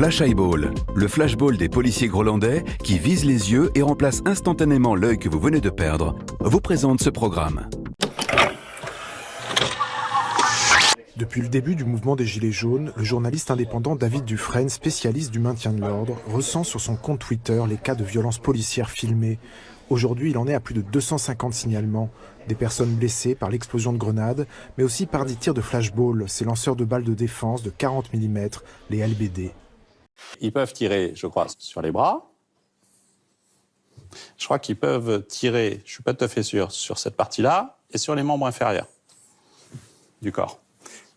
Flash Eyeball, le flashball des policiers grolandais qui vise les yeux et remplace instantanément l'œil que vous venez de perdre, vous présente ce programme. Depuis le début du mouvement des Gilets jaunes, le journaliste indépendant David Dufresne, spécialiste du maintien de l'ordre, ressent sur son compte Twitter les cas de violences policières filmés. Aujourd'hui, il en est à plus de 250 signalements. Des personnes blessées par l'explosion de grenades, mais aussi par des tirs de flashball, ces lanceurs de balles de défense de 40 mm, les LBD. Ils peuvent tirer, je crois, sur les bras. Je crois qu'ils peuvent tirer, je suis pas tout à fait sûr, sur cette partie-là et sur les membres inférieurs du corps.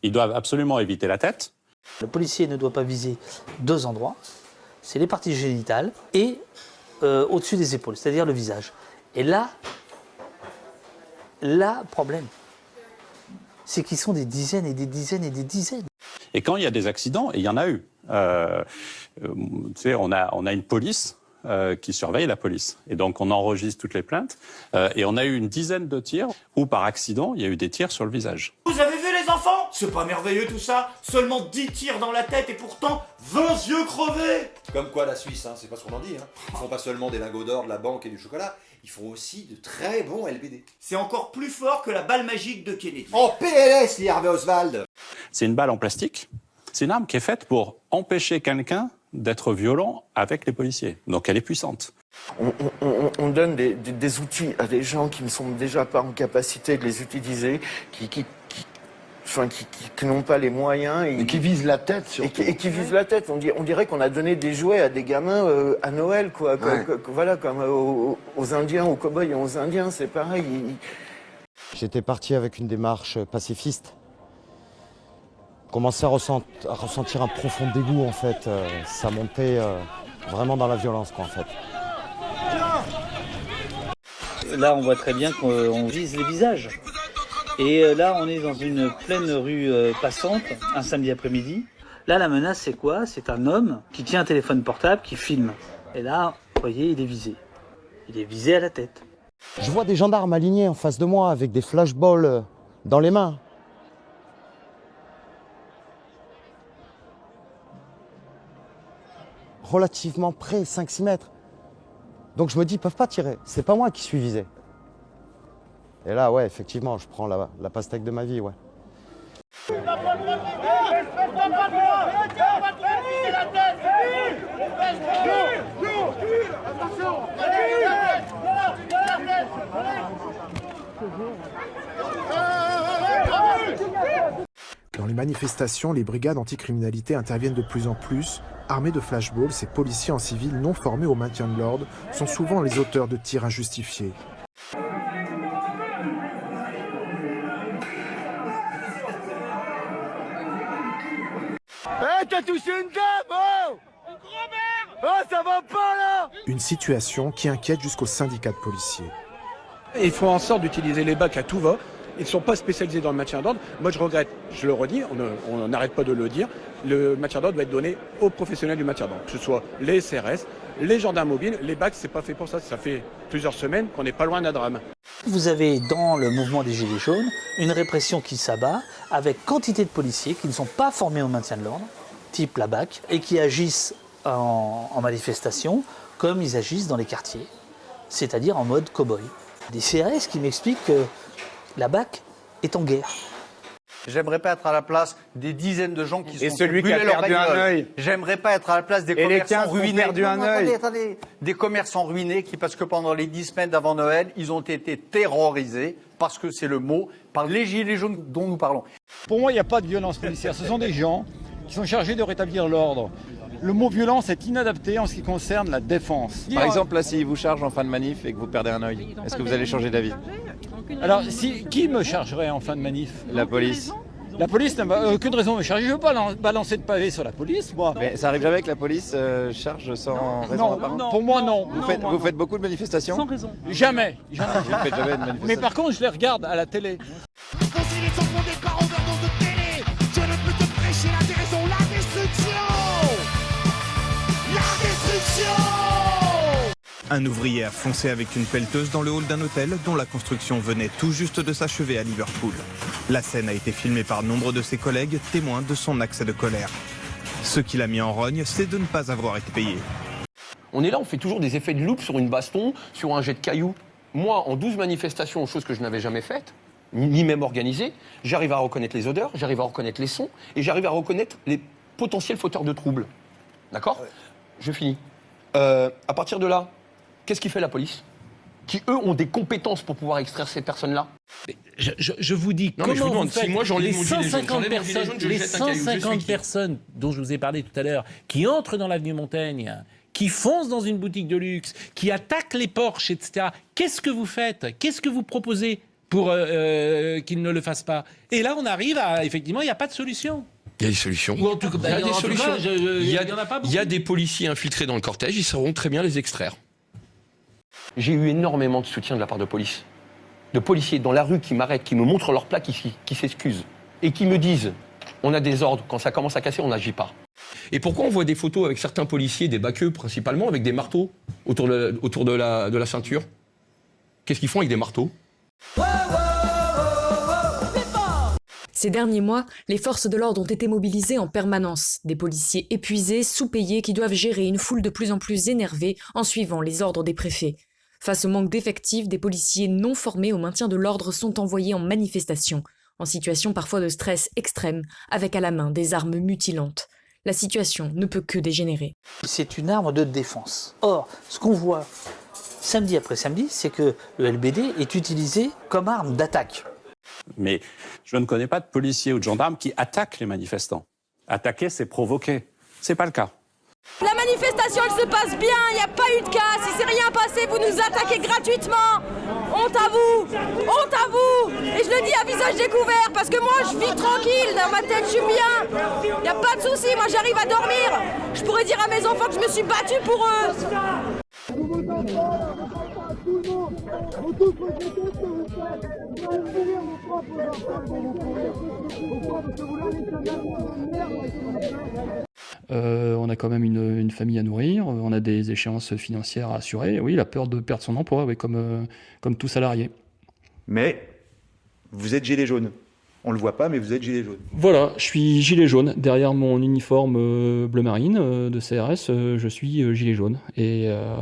Ils doivent absolument éviter la tête. Le policier ne doit pas viser deux endroits, c'est les parties génitales et euh, au-dessus des épaules, c'est-à-dire le visage. Et là, là, problème, c'est qu'ils sont des dizaines et des dizaines et des dizaines. Et quand il y a des accidents, et il y en a eu, euh, euh, on a, on a une police euh, qui surveille la police. Et donc on enregistre toutes les plaintes. Euh, et on a eu une dizaine de tirs où par accident, il y a eu des tirs sur le visage. C'est pas merveilleux tout ça? Seulement 10 tirs dans la tête et pourtant 20 yeux crevés Comme quoi la Suisse, hein, c'est pas ce qu'on en dit. Hein. Ils font pas seulement des lingots d'or, de la banque et du chocolat, ils font aussi de très bons LBD. C'est encore plus fort que la balle magique de Kennedy. En PLS, les Harvey Oswald C'est une balle en plastique. C'est une arme qui est faite pour empêcher quelqu'un d'être violent avec les policiers. Donc elle est puissante. On, on, on donne des, des, des, outils à des gens qui ne sont déjà pas en capacité de les utiliser, qui, qui, qui enfin, qui, qui n'ont pas les moyens. Et, et qui visent la tête, surtout. Et qui, et qui visent la tête. On, dit, on dirait qu'on a donné des jouets à des gamins euh, à Noël, quoi. Ouais. Comme, voilà, comme aux, aux, Indiens, aux cow-boys et aux Indiens, c'est pareil. J'étais parti avec une démarche pacifiste commençais à, ressent, à, ressentir un profond dégoût en fait. Euh, ça montait euh, vraiment dans la violence quoi en fait. Là on voit très bien qu'on vise les visages. Et euh, là on est dans une pleine rue passante, un samedi après-midi. Là la menace c'est quoi? C'est un homme qui tient un téléphone portable, qui filme. Et là, vous voyez, il est visé. Il est visé à la tête. Je vois des gendarmes alignés en face de moi avec des flashballs dans les mains. relativement près, 5-6 mètres. Donc je me dis, ils peuvent pas tirer. C'est pas moi qui suis visé. Et là, ouais, effectivement, je prends la, pastèque de ma vie, ouais. Dans les manifestations, les brigades anticriminalité interviennent de plus en plus. Armés de flashballs, ces policiers en civil non formés au maintien de l'ordre sont souvent les auteurs de tirs injustifiés. Une dame Oh Oh, ça va pas là Une situation qui inquiète jusqu'au syndicat de policiers. Ils font en sorte d'utiliser les bacs à tout va. Ils ne sont pas spécialisés dans le maintien d'ordre. Moi, je regrette, je le redis, on n'arrête pas de le dire, le maintien d'ordre doit être donné aux professionnels du maintien d'ordre, que ce soit les CRS, les gendarmes mobiles. Les bacs, c'est pas fait pour ça. Ça fait plusieurs semaines qu'on n'est pas loin d'un drame. Vous avez dans le mouvement des Gilets jaunes une répression qui s'abat avec quantité de policiers qui ne sont pas formés au maintien de l'ordre, type la BAC, et qui agissent en, en manifestation comme ils agissent dans les quartiers, c'est-à-dire en mode cow-boy. Des CRS qui m'expliquent que la BAC est en guerre. J'aimerais pas être à la place des dizaines de gens qui sont Et celui qui a perdu un œil. J'aimerais pas être à la place des Et commerçants ruinés. perdu un œil. Attendez, attendez. Des commerçants ruinés qui, parce que pendant les dix semaines d'avant Noël, ils ont été terrorisés, parce que c'est le mot, par les gilets jaunes dont nous parlons. Pour moi, il n'y a pas de violence policière. Ce sont des gens qui sont chargés de rétablir l'ordre. Le mot violence est inadapté en ce qui concerne la défense. Par exemple, là, si vous charge en fin de manif et que vous perdez un œil, est-ce que vous allez changer d'avis Alors, si, qui me chargerait en fin de manif? La police. La police n'a aucune raison de me charger. Je ne veux pas balancer de pavé sur la police, moi. Mais ça arrive jamais que la police euh, charge sans non, raison non, non, Pour moi, non. Vous, faites, vous faites, beaucoup de manifestations Sans raison. Jamais. jamais. vous faites jamais de manifestations. Mais par contre, je les regarde à la télé. Un ouvrier a foncé avec une pelleteuse dans le hall d'un hôtel dont la construction venait tout juste de s'achever à Liverpool. La scène a été filmée par nombre de ses collègues, témoins de son accès de colère. Ce qui l'a mis en rogne, c'est de ne pas avoir été payé. On est là, on fait toujours des effets de loupe sur une baston, sur un jet de cailloux. Moi, en 12 manifestations, chose que je n'avais jamais faite, ni même organisée, j'arrive à reconnaître les odeurs, j'arrive à reconnaître les sons, et j'arrive à reconnaître les potentiels fauteurs de troubles. D'accord? Je finis. Euh, à partir de là, qu'est-ce qui fait la police? Qui, eux, ont des compétences pour pouvoir extraire ces personnes-là? Je, je- je vous dis, Non, mais je comment vous demande, vous faites si moi, j'enlève les mon gilet jaune, 150 j'enlève mon gilet personnes, jaune, je les jette un caillou, je suis 150 qui? personnes dont je vous ai parlé tout à l'heure, qui entrent dans l'avenue Montaigne, qui foncent dans une boutique de luxe, qui attaquent les Porsche, etc. Qu'est-ce que vous faites? Qu'est-ce que vous proposez pour euh, euh, qu'ils ne le fassent pas? Et là, on arrive à effectivement, il n'y a pas de solution. Il y a des solutions. Ou en tout cas, il y a bah, des tout solutions. il, y a, il y en a pas il y a beaucoup. des policiers infiltrés dans le cortège, ils sauront très bien les extraire. J'ai eu énormément de soutien de la part de police. De policiers dans la rue qui m'arrêtent, qui me montrent leur plaque ici, qui s'excusent. Et qui me disent on a des ordres, quand ça commence à casser, on n'agit pas. Et pourquoi on voit des photos avec certains policiers, des baqueux principalement, avec des marteaux autour de, autour de, la, de la ceinture? Qu'est-ce qu'ils font avec des marteaux? Ces derniers mois, les forces de l'ordre ont été mobilisées en permanence. Des policiers épuisés, sous-payés, qui doivent gérer une foule de plus en plus énervée en suivant les ordres des préfets. Face au manque d'effectifs, des policiers non formés au maintien de l'ordre sont envoyés en manifestation, en situation parfois de stress extrême, avec à la main des armes mutilantes. La situation ne peut que dégénérer. C'est une arme de défense. Or, ce qu'on voit samedi après samedi, c'est que le LBD est utilisé comme arme d'attaque. Mais je ne connais pas de policiers ou de gendarmes qui attaquent les manifestants. Attaquer, c'est provoquer. C'est pas le cas. La manifestation, elle se passe bien, il n'y a pas eu de casse, il s'est rien passé, vous nous attaquez gratuitement. Honte à vous, honte à vous. Et je le dis à visage découvert, parce que moi, je vis tranquille, dans ma tête, je suis bien. Il n'y a pas de souci, moi, j'arrive à dormir. Je pourrais dire à mes enfants que je me suis battue pour eux. Euh, on a quand même une, famille à nourrir, on a des échéances financières à assurer. Oui, la peur de perdre son emploi, oui, comme, euh, comme tout salarié. Mais vous êtes gilet jaune. On le voit pas, mais vous êtes gilet jaune. Voilà, je suis gilet jaune. Derrière mon uniforme euh, bleu marine euh, de CRS, euh, je suis gilet jaune. Et, euh,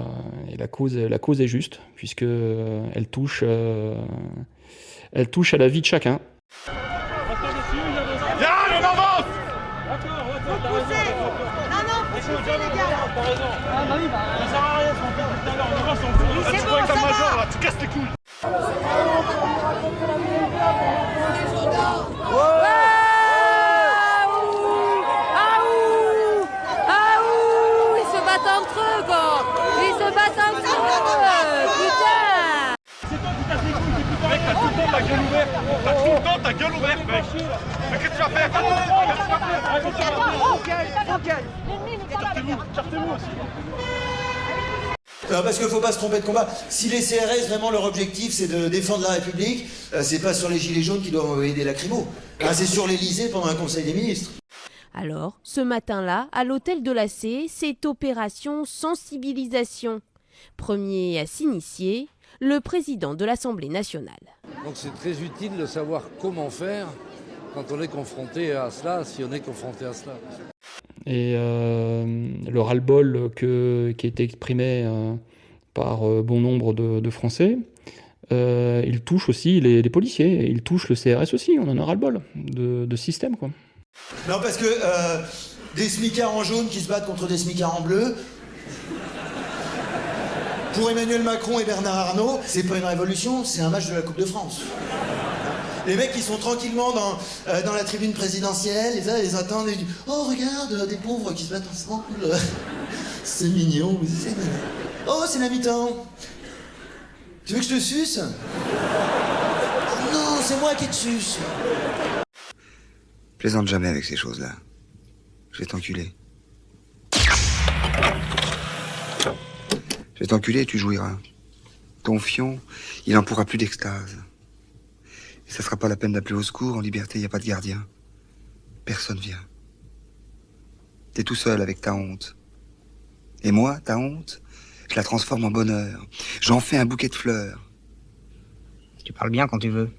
et la, cause, la cause est juste, puisque elle touche, euh, elle touche à la vie de chacun. Viens, on avance Vous poussez Non, non, poussez les gars T'as raison Ah bah oui, bah... Ça sert à rien qu'on fait tout à l'heure, on va. là, tu casses les couilles Ouh ouh Ils se battent entre eux, quoi. Ils se battent entre eux Putain. Mec, t'as tout le temps ta gueule ouverte mec Mais qu'est-ce que tu vas faire Qu'est-ce que tu vas faire Cartez-vous, cartez-vous aussi Parce qu'il ne faut pas se tromper de combat. Si les CRS, vraiment leur objectif, c'est de défendre la République, euh, c'est pas sur les gilets jaunes qu'ils doivent envoyer des lacrymos. C'est sur l'Elysée pendant un conseil des ministres. Alors, ce matin-là, à l'hôtel de la C, c'est opération sensibilisation. Premier à s'initier, le président de l'Assemblée nationale. Donc c'est très utile de savoir comment faire quand on est confronté à cela, si on est confronté à cela. Et euh, le ras-le-bol qui été exprimé euh, par euh, bon nombre de, Français, il touche aussi les, policiers, il touche le CRS aussi, on en ras-le-bol de, système. Quoi. Non, parce que des smicards en jaune qui se battent contre des smicards en bleu. Pour Emmanuel Macron et Bernard Arnault, c'est pas une révolution, c'est un match de la Coupe de France. Les mecs, ils sont tranquillement dans, euh, dans la tribune présidentielle, et ça, ils attendent, et ils disent Oh, regarde, euh, des pauvres qui se battent ensemble. c'est mignon. c'est mignon. Oh, c'est la. Tu veux que je te suce? Oh Non, c'est moi qui te suce. Plaisante jamais avec ces choses-là. Je vais t'enculer. Je vais t'enculer et tu jouiras. Ton fion, il en pourra plus d'extase. Ça sera pas la peine d'appeler au secours, en liberté, y a pas de gardien. Personne vient. T'es tout seul avec ta honte. Et moi, ta honte, je la transforme en bonheur. J'en fais un bouquet de fleurs. Tu parles bien quand tu veux.